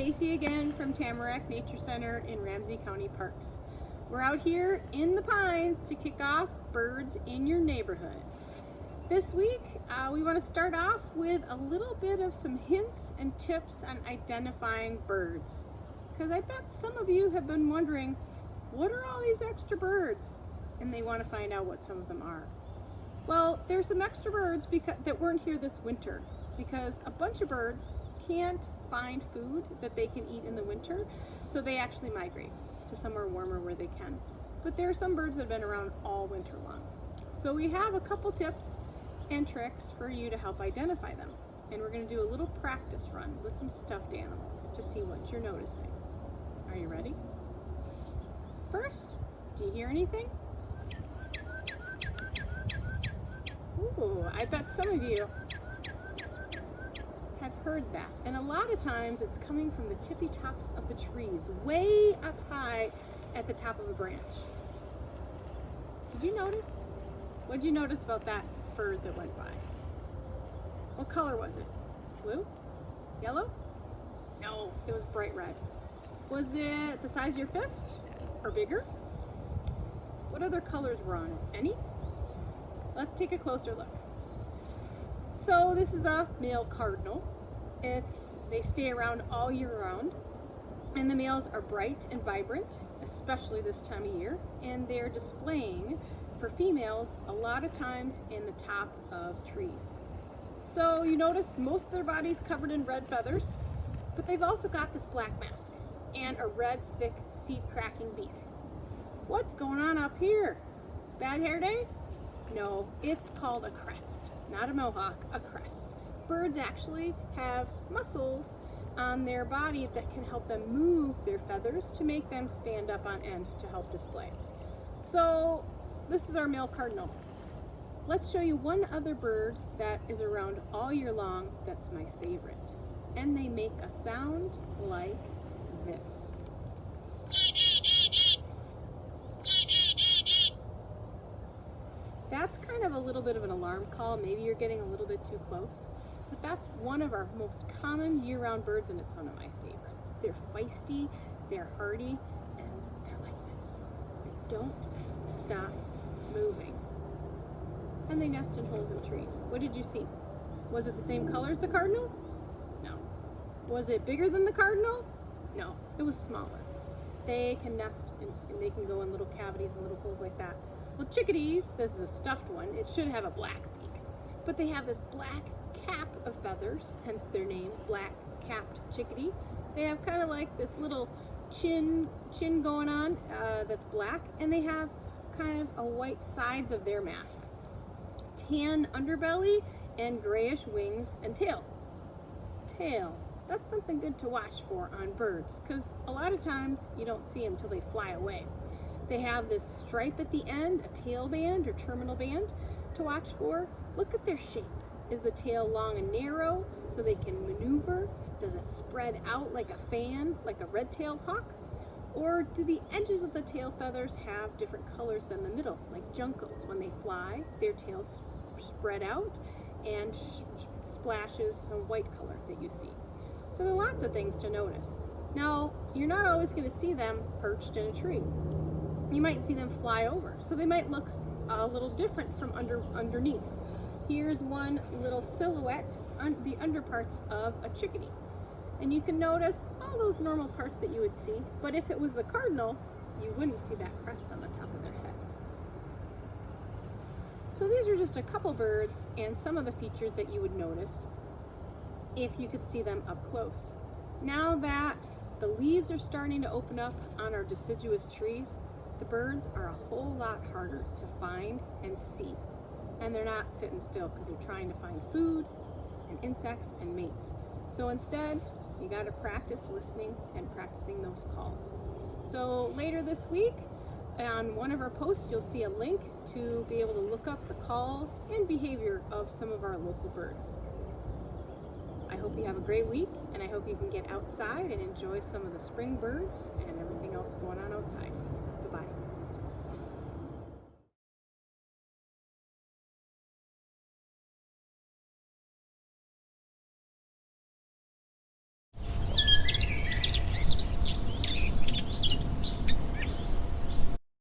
Stacy again from Tamarack Nature Center in Ramsey County Parks. We're out here in the pines to kick off Birds in Your Neighborhood. This week, uh, we want to start off with a little bit of some hints and tips on identifying birds. Because I bet some of you have been wondering, what are all these extra birds? And they want to find out what some of them are. Well, there's some extra birds because, that weren't here this winter because a bunch of birds can't find food that they can eat in the winter, so they actually migrate to somewhere warmer where they can. But there are some birds that have been around all winter long. So we have a couple tips and tricks for you to help identify them. And we're gonna do a little practice run with some stuffed animals to see what you're noticing. Are you ready? First, do you hear anything? Ooh, I bet some of you have heard that. And a lot of times it's coming from the tippy tops of the trees, way up high at the top of a branch. Did you notice? What did you notice about that bird that went by? What color was it? Blue? Yellow? No, it was bright red. Was it the size of your fist or bigger? What other colors were on it? Any? Let's take a closer look. So this is a male cardinal. It's They stay around all year round. And the males are bright and vibrant, especially this time of year. And they're displaying for females a lot of times in the top of trees. So you notice most of their body's covered in red feathers, but they've also got this black mask and a red, thick, seed-cracking beak. What's going on up here? Bad hair day? No, it's called a crest, not a mohawk, a crest. Birds actually have muscles on their body that can help them move their feathers to make them stand up on end to help display. So this is our male cardinal. Let's show you one other bird that is around all year long that's my favorite. And they make a sound like this. That's kind of a little bit of an alarm call. Maybe you're getting a little bit too close. But that's one of our most common year-round birds and it's one of my favorites. They're feisty, they're hardy, and they're like this. They don't stop moving. And they nest in holes in trees. What did you see? Was it the same color as the cardinal? No. Was it bigger than the cardinal? No, it was smaller. They can nest and, and they can go in little cavities and little holes like that. Well, chickadees, this is a stuffed one, it should have a black beak, but they have this black cap of feathers, hence their name, black capped chickadee. They have kind of like this little chin chin going on uh, that's black, and they have kind of a white sides of their mask. Tan underbelly and grayish wings and tail. Tail. That's something good to watch for on birds because a lot of times you don't see them till they fly away. They have this stripe at the end, a tail band or terminal band to watch for. Look at their shape. Is the tail long and narrow so they can maneuver? Does it spread out like a fan, like a red-tailed hawk? Or do the edges of the tail feathers have different colors than the middle, like juncos? When they fly, their tails spread out and splashes some white color that you see. So there are lots of things to notice. Now, you're not always going to see them perched in a tree you might see them fly over. So they might look a little different from under underneath. Here's one little silhouette, on the underparts of a chickadee. And you can notice all those normal parts that you would see, but if it was the cardinal, you wouldn't see that crest on the top of their head. So these are just a couple birds and some of the features that you would notice if you could see them up close. Now that the leaves are starting to open up on our deciduous trees, the birds are a whole lot harder to find and see. And they're not sitting still because they're trying to find food and insects and mates. So instead, you got to practice listening and practicing those calls. So later this week, on one of our posts, you'll see a link to be able to look up the calls and behavior of some of our local birds. I hope you have a great week, and I hope you can get outside and enjoy some of the spring birds and everything else going on outside. Bye.